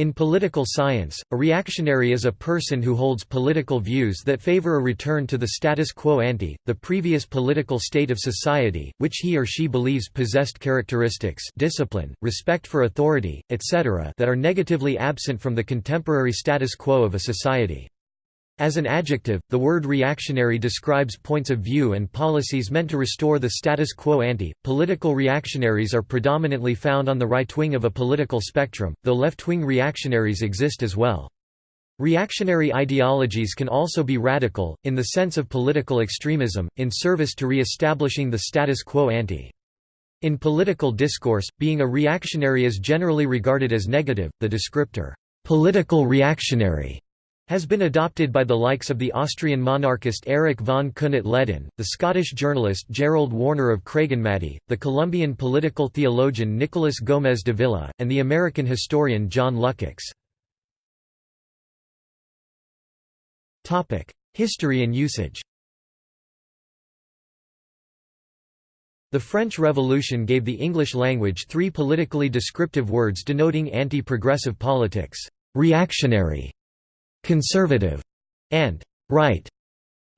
In political science, a reactionary is a person who holds political views that favor a return to the status quo ante, the previous political state of society, which he or she believes possessed characteristics discipline, respect for authority, etc. that are negatively absent from the contemporary status quo of a society. As an adjective, the word reactionary describes points of view and policies meant to restore the status quo ante. Political reactionaries are predominantly found on the right wing of a political spectrum, though left wing reactionaries exist as well. Reactionary ideologies can also be radical, in the sense of political extremism, in service to re-establishing the status quo ante. In political discourse, being a reactionary is generally regarded as negative. The descriptor, political reactionary has been adopted by the likes of the Austrian monarchist Erich von Kuehnelt-Leddihn, the Scottish journalist Gerald Warner of Craigenmadie, the Colombian political theologian Nicolas Gómez Dávila, and the American historian John Lukács. History and usage The French Revolution gave the English language three politically descriptive words denoting anti-progressive politics, reactionary, conservative, and right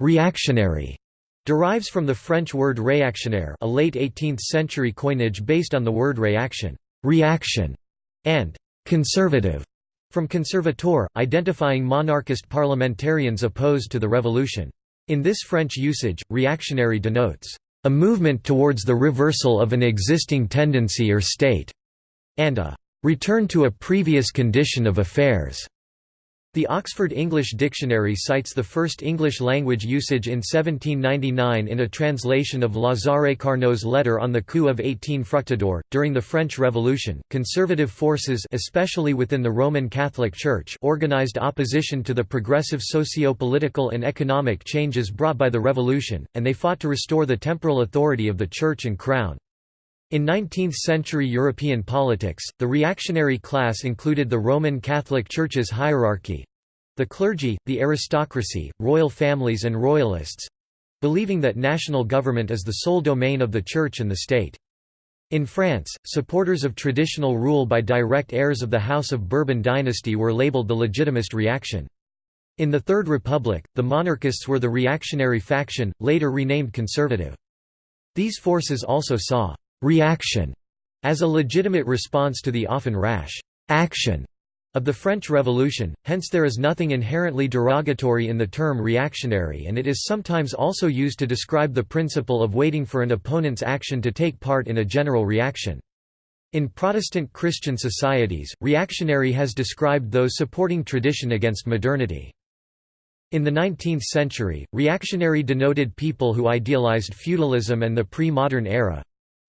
reactionary derives from the French word réactionnaire a late 18th-century coinage based on the word réaction reaction", and «conservative» from conservateur, identifying monarchist parliamentarians opposed to the revolution. In this French usage, reactionary denotes «a movement towards the reversal of an existing tendency or state» and a «return to a previous condition of affairs». The Oxford English Dictionary cites the first English-language usage in 1799 in a translation of Lazare Carnot's letter on the coup of 18 Fructidor. During the French Revolution, conservative forces especially within the Roman Catholic Church organized opposition to the progressive socio-political and economic changes brought by the revolution, and they fought to restore the temporal authority of the Church and Crown. In 19th-century European politics, the reactionary class included the Roman Catholic Church's hierarchy—the clergy, the aristocracy, royal families and royalists—believing that national government is the sole domain of the Church and the state. In France, supporters of traditional rule by direct heirs of the House of Bourbon dynasty were labeled the Legitimist reaction. In the Third Republic, the monarchists were the reactionary faction, later renamed conservative. These forces also saw reaction as a legitimate response to the often rash action of the French Revolution, hence there is nothing inherently derogatory in the term reactionary and it is sometimes also used to describe the principle of waiting for an opponent's action to take part in a general reaction. In Protestant Christian societies, reactionary has described those supporting tradition against modernity. In the 19th century, reactionary denoted people who idealized feudalism and the pre-modern era,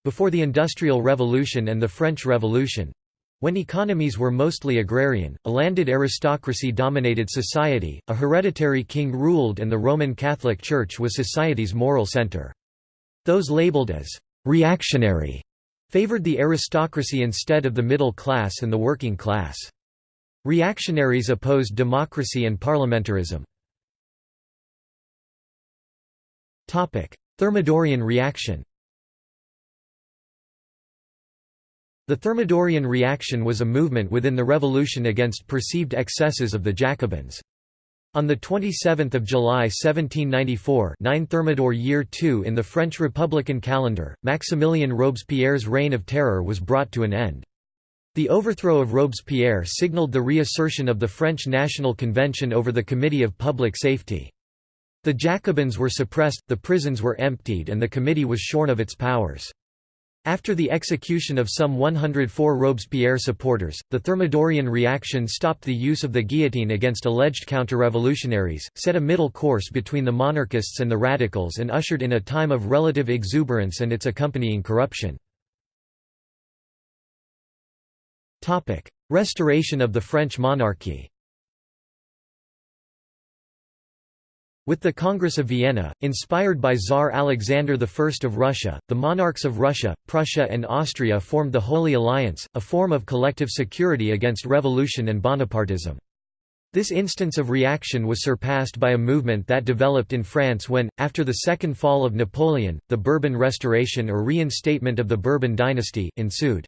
before the Industrial Revolution and the French Revolution, when economies were mostly agrarian, a landed aristocracy dominated society, a hereditary king ruled and the Roman Catholic Church was society's moral center. Those labeled as «reactionary» favored the aristocracy instead of the middle class and the working class. Reactionaries opposed democracy and parliamentarism. Thermidorian reaction The Thermidorian reaction was a movement within the revolution against perceived excesses of the Jacobins. On 27 July 1794 9 Thermidor year 2 in the French Republican calendar, Maximilien Robespierre's reign of terror was brought to an end. The overthrow of Robespierre signalled the reassertion of the French National Convention over the Committee of Public Safety. The Jacobins were suppressed, the prisons were emptied and the committee was shorn of its powers. After the execution of some 104 Robespierre supporters, the Thermidorian reaction stopped the use of the guillotine against alleged counter-revolutionaries, set a middle course between the monarchists and the radicals and ushered in a time of relative exuberance and its accompanying corruption. Restoration of the French monarchy With the Congress of Vienna, inspired by Tsar Alexander I of Russia, the monarchs of Russia, Prussia and Austria formed the Holy Alliance, a form of collective security against revolution and Bonapartism. This instance of reaction was surpassed by a movement that developed in France when, after the second fall of Napoleon, the Bourbon Restoration or reinstatement of the Bourbon dynasty, ensued.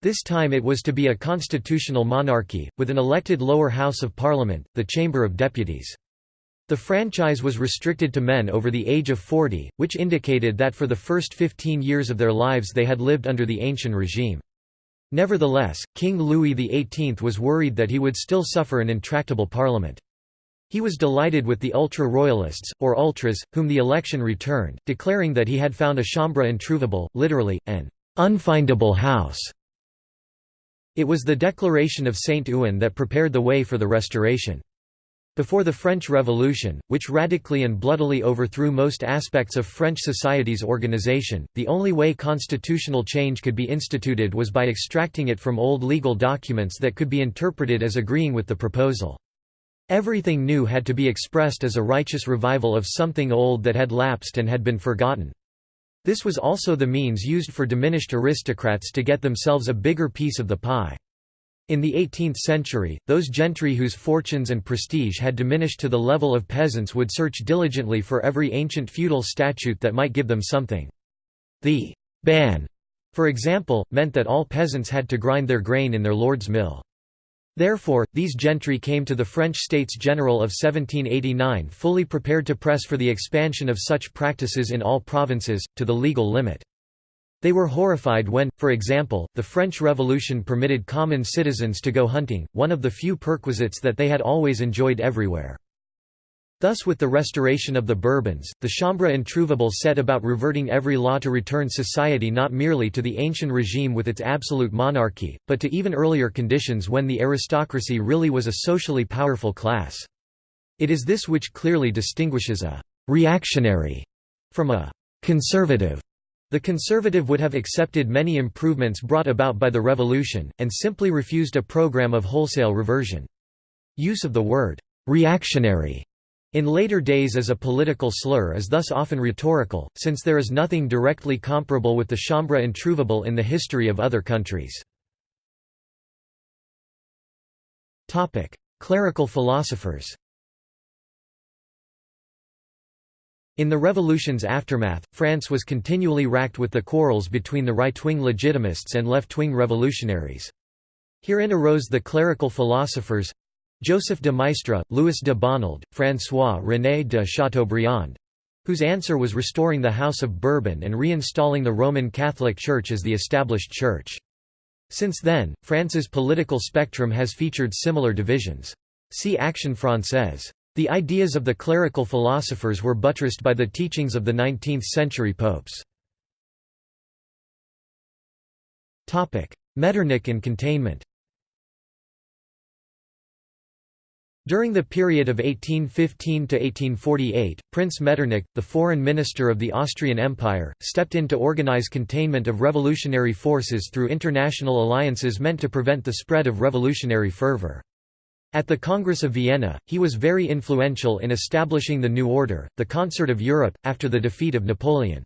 This time it was to be a constitutional monarchy, with an elected lower house of parliament, the Chamber of Deputies. The franchise was restricted to men over the age of 40, which indicated that for the first 15 years of their lives they had lived under the ancient regime. Nevertheless, King Louis XVIII was worried that he would still suffer an intractable parliament. He was delighted with the ultra-royalists, or ultras, whom the election returned, declaring that he had found a chambre introuvable, literally, an unfindable house. It was the Declaration of Saint-Ouen that prepared the way for the Restoration. Before the French Revolution, which radically and bloodily overthrew most aspects of French society's organization, the only way constitutional change could be instituted was by extracting it from old legal documents that could be interpreted as agreeing with the proposal. Everything new had to be expressed as a righteous revival of something old that had lapsed and had been forgotten. This was also the means used for diminished aristocrats to get themselves a bigger piece of the pie. In the 18th century, those gentry whose fortunes and prestige had diminished to the level of peasants would search diligently for every ancient feudal statute that might give them something. The ban, for example, meant that all peasants had to grind their grain in their lord's mill. Therefore, these gentry came to the French States General of 1789 fully prepared to press for the expansion of such practices in all provinces, to the legal limit. They were horrified when, for example, the French Revolution permitted common citizens to go hunting, one of the few perquisites that they had always enjoyed everywhere. Thus with the restoration of the Bourbons, the Chambre introuvable set about reverting every law to return society not merely to the ancient regime with its absolute monarchy, but to even earlier conditions when the aristocracy really was a socially powerful class. It is this which clearly distinguishes a «reactionary» from a «conservative» The conservative would have accepted many improvements brought about by the revolution, and simply refused a program of wholesale reversion. Use of the word «reactionary» in later days as a political slur is thus often rhetorical, since there is nothing directly comparable with the chambre introuvable in the history of other countries. Clerical philosophers In the revolution's aftermath, France was continually racked with the quarrels between the right-wing legitimists and left-wing revolutionaries. Herein arose the clerical philosophers Joseph de Maistre, Louis de Bonald, François-René de Chateaubriand whose answer was restoring the House of Bourbon and reinstalling the Roman Catholic Church as the established church. Since then, France's political spectrum has featured similar divisions. See Action Française. The ideas of the clerical philosophers were buttressed by the teachings of the 19th-century popes. Metternich and containment During the period of 1815 to 1848, Prince Metternich, the foreign minister of the Austrian Empire, stepped in to organize containment of revolutionary forces through international alliances meant to prevent the spread of revolutionary fervor. At the Congress of Vienna, he was very influential in establishing the New Order, the Concert of Europe, after the defeat of Napoleon.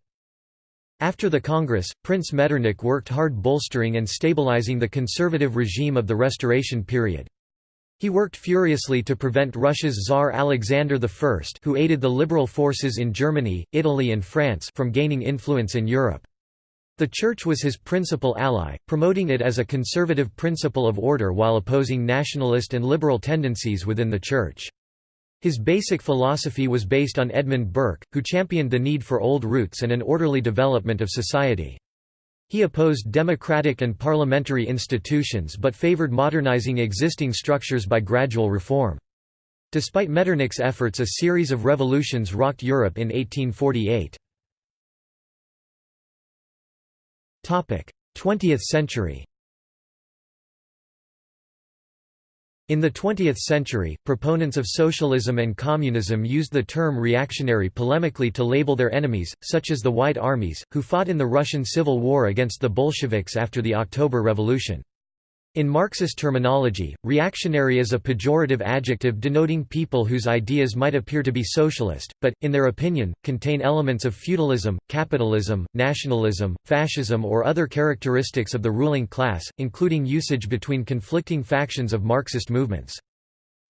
After the Congress, Prince Metternich worked hard bolstering and stabilizing the conservative regime of the Restoration period. He worked furiously to prevent Russia's Tsar Alexander I who aided the liberal forces in Germany, Italy and France from gaining influence in Europe. The Church was his principal ally, promoting it as a conservative principle of order while opposing nationalist and liberal tendencies within the Church. His basic philosophy was based on Edmund Burke, who championed the need for old roots and an orderly development of society. He opposed democratic and parliamentary institutions but favored modernizing existing structures by gradual reform. Despite Metternich's efforts a series of revolutions rocked Europe in 1848. 20th century In the 20th century, proponents of socialism and communism used the term reactionary polemically to label their enemies, such as the White Armies, who fought in the Russian Civil War against the Bolsheviks after the October Revolution. In Marxist terminology, reactionary is a pejorative adjective denoting people whose ideas might appear to be socialist, but, in their opinion, contain elements of feudalism, capitalism, nationalism, fascism or other characteristics of the ruling class, including usage between conflicting factions of Marxist movements.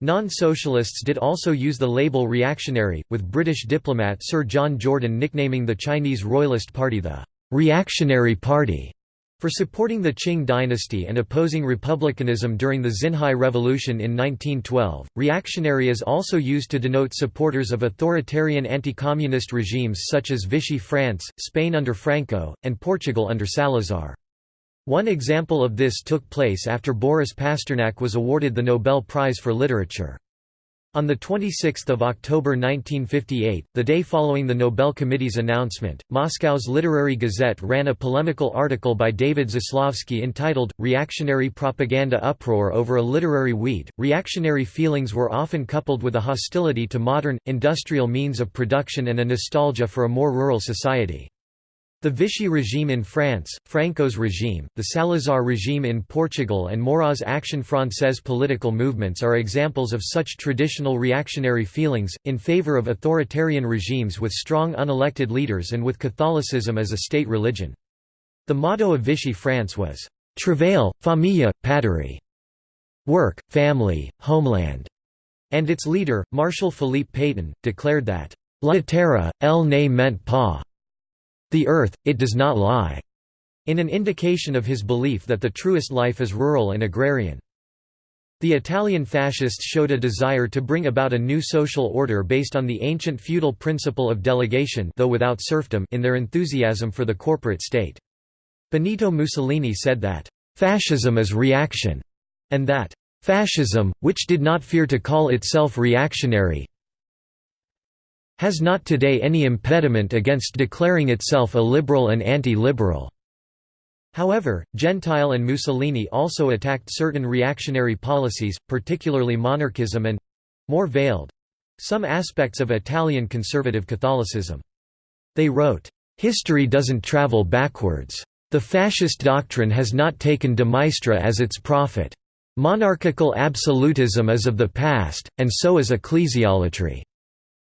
Non-socialists did also use the label reactionary, with British diplomat Sir John Jordan nicknaming the Chinese Royalist Party the «reactionary party» For supporting the Qing dynasty and opposing republicanism during the Xinhai Revolution in 1912, reactionary is also used to denote supporters of authoritarian anti-communist regimes such as Vichy France, Spain under Franco, and Portugal under Salazar. One example of this took place after Boris Pasternak was awarded the Nobel Prize for Literature. On 26 October 1958, the day following the Nobel Committee's announcement, Moscow's Literary Gazette ran a polemical article by David Zaslavsky entitled, Reactionary Propaganda Uproar over a Literary Weed. Reactionary feelings were often coupled with a hostility to modern, industrial means of production and a nostalgia for a more rural society. The Vichy regime in France, Franco's regime, the Salazar regime in Portugal and Maurras's Action Française political movements are examples of such traditional reactionary feelings, in favour of authoritarian regimes with strong unelected leaders and with Catholicism as a state religion. The motto of Vichy France was, "'Travail, famille, patrie' work, family, homeland", and its leader, Marshal Philippe Pétain, declared that, "'La terre, elle ne ment pas' The earth, it does not lie, in an indication of his belief that the truest life is rural and agrarian. The Italian fascists showed a desire to bring about a new social order based on the ancient feudal principle of delegation though without serfdom in their enthusiasm for the corporate state. Benito Mussolini said that, "...fascism is reaction", and that, "...fascism, which did not fear to call itself reactionary, has not today any impediment against declaring itself a liberal and anti-liberal." However, Gentile and Mussolini also attacked certain reactionary policies, particularly monarchism and—more veiled—some aspects of Italian conservative Catholicism. They wrote, "...history doesn't travel backwards. The fascist doctrine has not taken de Maistre as its prophet. Monarchical absolutism is of the past, and so is ecclesiolatry."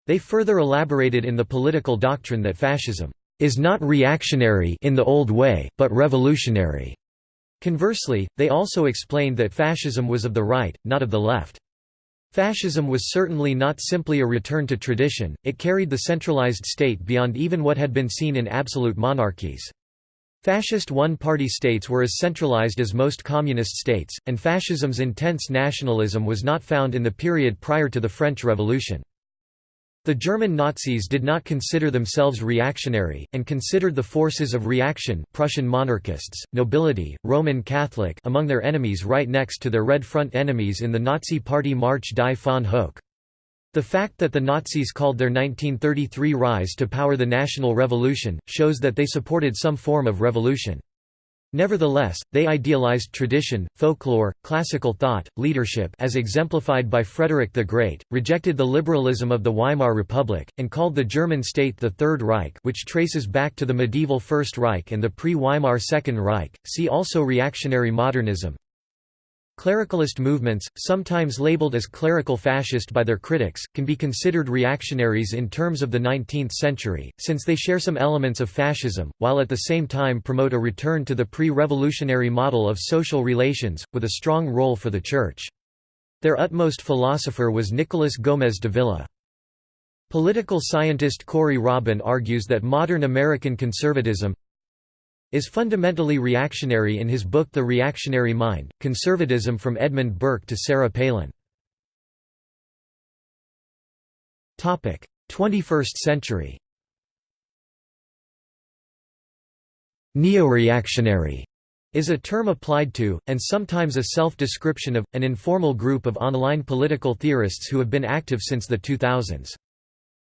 They further elaborated in the political doctrine that fascism is not reactionary in the old way, but revolutionary. Conversely, they also explained that fascism was of the right, not of the left. Fascism was certainly not simply a return to tradition, it carried the centralized state beyond even what had been seen in absolute monarchies. Fascist one-party states were as centralized as most communist states, and fascism's intense nationalism was not found in the period prior to the French Revolution. The German Nazis did not consider themselves reactionary, and considered the forces of reaction Prussian monarchists, nobility, Roman Catholic among their enemies right next to their Red Front enemies in the Nazi Party March die Fahne hoch. The fact that the Nazis called their 1933 rise to power the National Revolution, shows that they supported some form of revolution. Nevertheless, they idealized tradition, folklore, classical thought, leadership as exemplified by Frederick the Great, rejected the liberalism of the Weimar Republic, and called the German state the Third Reich which traces back to the medieval First Reich and the pre-Weimar Second Reich. See also reactionary modernism, Clericalist movements, sometimes labeled as clerical fascist by their critics, can be considered reactionaries in terms of the 19th century, since they share some elements of fascism, while at the same time promote a return to the pre-revolutionary model of social relations, with a strong role for the Church. Their utmost philosopher was Nicolas Gómez Dávila. Political scientist Corey Robin argues that modern American conservatism, is fundamentally reactionary in his book The Reactionary Mind, Conservatism from Edmund Burke to Sarah Palin. 21st century Neo-reactionary is a term applied to, and sometimes a self-description of, an informal group of online political theorists who have been active since the 2000s.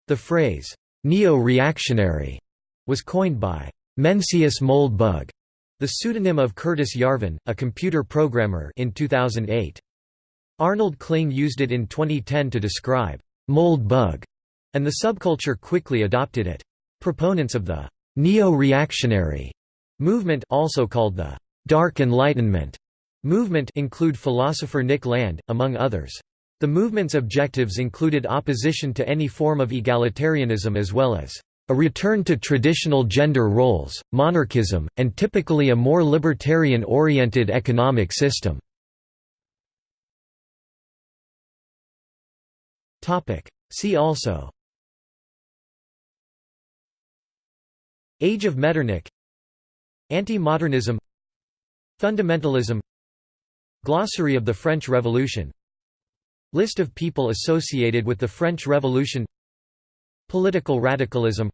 The phrase, neo-reactionary, was coined by Mencius Moldbug, the pseudonym of Curtis Yarvin, a computer programmer in 2008. Arnold Kling used it in 2010 to describe Moldbug, and the subculture quickly adopted it. Proponents of the neo-reactionary movement also called the Dark Enlightenment movement include philosopher Nick Land, among others. The movement's objectives included opposition to any form of egalitarianism as well as a return to traditional gender roles, monarchism, and typically a more libertarian-oriented economic system. See also Age of Metternich Anti-modernism Fundamentalism Glossary of the French Revolution List of people associated with the French Revolution Political radicalism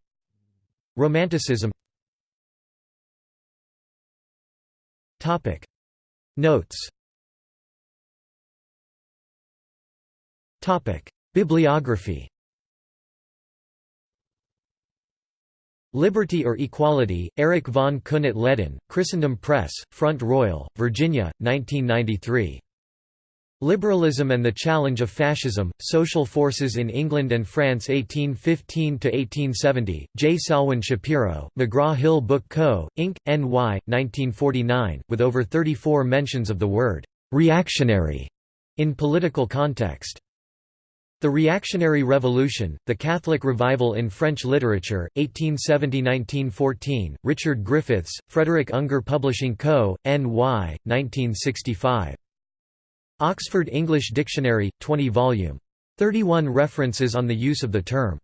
Romanticism. Notes. Bibliography. Liberty or Equality, Eric von Kunert Leden, Christendom Press, Front Royal, Virginia, 1993. Liberalism and the Challenge of Fascism, Social Forces in England and France 1815–1870, J. Salwyn Schapiro, McGraw-Hill Book Co., Inc., N.Y., 1949, with over 34 mentions of the word «reactionary» in political context. The Reactionary Revolution, The Catholic Revival in French Literature, 1870–1914, Richard Griffiths, Frederick Ungar Publishing Co., N.Y., 1965. Oxford English Dictionary, 20 volume. 31 references on the use of the term.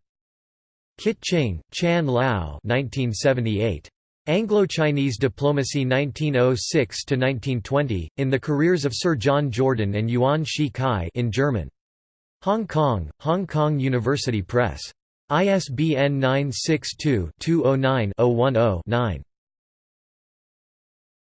Kit Ching, Chan Lao 1978. Anglo-Chinese Diplomacy 1906–1920, in the careers of Sir John Jordan and Yuan Shikai in German. Hong Kong, Hong Kong University Press. ISBN 962-209-010-9.